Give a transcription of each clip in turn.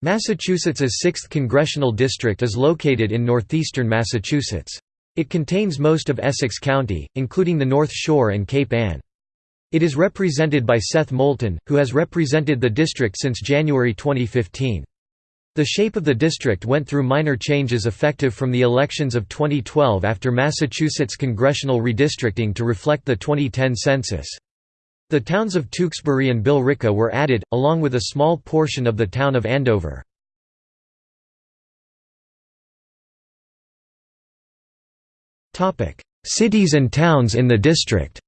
Massachusetts's 6th congressional district is located in northeastern Massachusetts. It contains most of Essex County, including the North Shore and Cape Ann. It is represented by Seth Moulton, who has represented the district since January 2015. The shape of the district went through minor changes effective from the elections of 2012 after Massachusetts congressional redistricting to reflect the 2010 census. The towns of Tewksbury and Billerica were added, along with a small portion of the town of Andover. Cities and towns in the district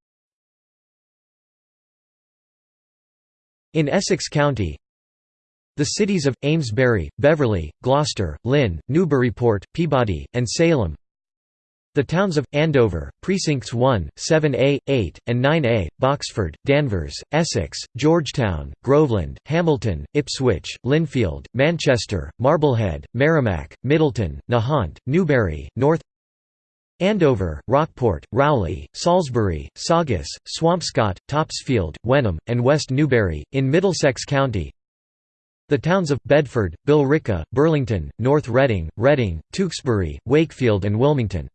In Essex County The cities of, Amesbury, Beverly, Gloucester, Lynn, Newburyport, Peabody, and Salem the towns of, Andover, Precincts 1, 7A, 8, and 9A, Boxford, Danvers, Essex, Georgetown, Groveland, Hamilton, Ipswich, Lynnfield, Manchester, Marblehead, Merrimac, Middleton, Nahant, Newbury, North Andover, Rockport, Rowley, Salisbury, Saugus, Swampscott, Topsfield, Wenham, and West Newbury, in Middlesex County the towns of, Bedford, Billerica, Burlington, North Reading, Reading, Tewksbury, Wakefield and Wilmington.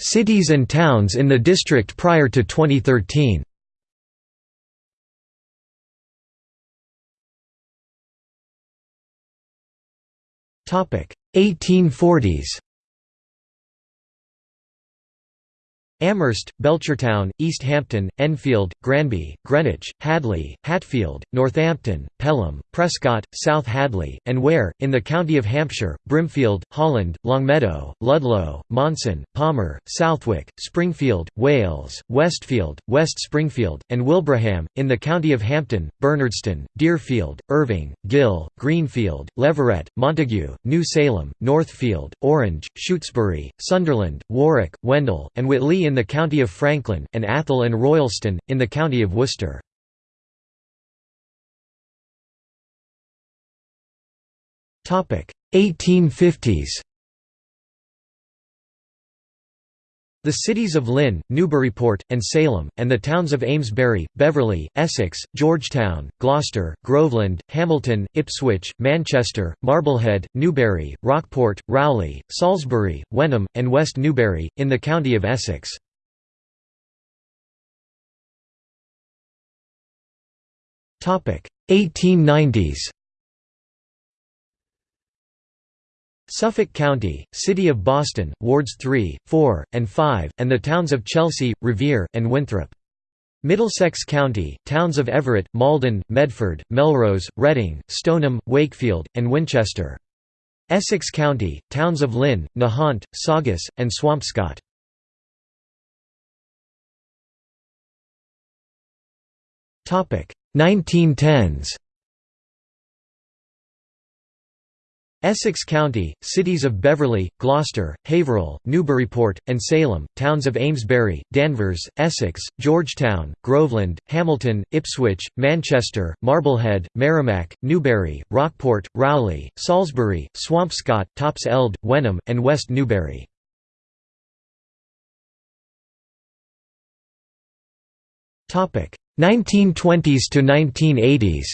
Cities and towns in the district prior to 2013 Topic: 1840s Amherst, Belchertown, East Hampden, Enfield, Granby, Greenwich, Hadley, Hatfield, Northampton, Pelham, Prescott, South Hadley, and Ware, in the county of Hampshire, Brimfield, Holland, Longmeadow, Ludlow, Monson, Palmer, Southwick, Springfield, Wales, Westfield, West Springfield, and Wilbraham, in the county of Hampton, Bernardston, Deerfield, Erving, Gill, Greenfield, Leverett, Montague, New Salem, Northfield, Orange, Shutesbury, Sunderland, Warwick, Wendell, and Whately in the county of Franklin, and Athol and Royalston, in the county of Worcester. Topic 1850s. The cities of Lynn, Newburyport, and Salem, and the towns of Amesbury, Beverly, Essex, Georgetown, Gloucester, Groveland, Hamilton, Ipswich, Manchester, Marblehead, Newbury, Rockport, Rowley, Salisbury, Wenham, and West Newbury, in the county of Essex. Topic 1890s Suffolk County, City of Boston, Wards 3, 4, and 5, and the towns of Chelsea, Revere, and Winthrop. Middlesex County, towns of Everett, Malden, Medford, Melrose, Reading, Stoneham, Wakefield, and Winchester. Essex County, towns of Lynn, Nahant, Saugus, and Swampscott. Topic 1910s Essex County, cities of Beverly, Gloucester, Haverhill, Newburyport, and Salem, towns of Amesbury, Danvers, Essex, Georgetown, Groveland, Hamilton, Ipswich, Manchester, Marblehead, Merrimac, Newbury, Rockport, Rowley, Salisbury, Swampscott, Topsfield, Wenham, and West Newbury. Topic: 1920s to 1980s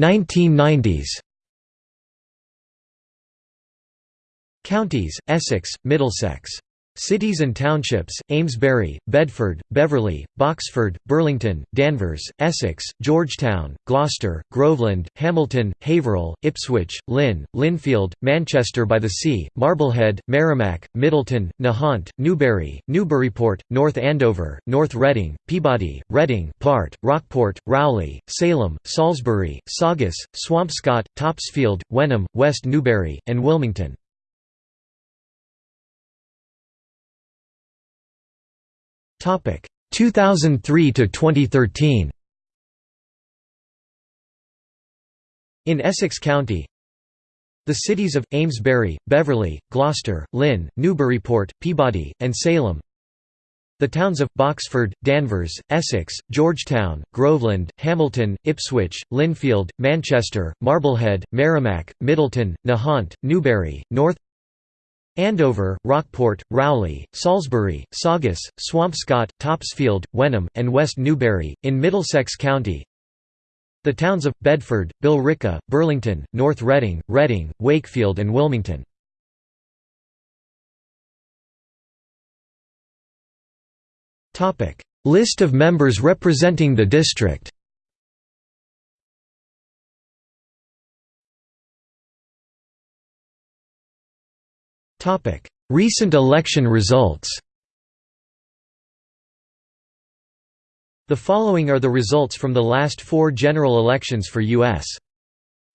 1990s Counties, Essex, Middlesex Cities and townships, Amesbury, Bedford, Beverly, Boxford, Burlington, Danvers, Essex, Georgetown, Gloucester, Groveland, Hamilton, Haverhill, Ipswich, Lynn, Lynnfield, Manchester by the Sea, Marblehead, Merrimac, Middleton, Nahant, Newbury, Newburyport, North Andover, North Reading, Peabody, Reading, Bart, Rockport, Rowley, Salem, Salisbury, Saugus, Swampscott, Topsfield, Wenham, West Newbury, and Wilmington. 2003 to 2013 In Essex County The cities of, Amesbury, Beverly, Gloucester, Lynn, Newburyport, Peabody, and Salem. The towns of, Boxford, Danvers, Essex, Georgetown, Groveland, Hamilton, Ipswich, Lynnfield, Manchester, Marblehead, Merrimac, Middleton, Nahant, Newbury, North Andover, Rockport, Rowley, Salisbury, Saugus, Swampscott, Topsfield, Wenham, and West Newbury, in Middlesex County. The towns of, Bedford, Billerica, Burlington, North Reading, Reading, Wakefield and Wilmington. List of members representing the district Recent election results The following are the results from the last four general elections for U.S.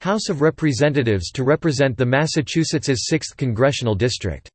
House of Representatives to represent the Massachusetts's 6th congressional district.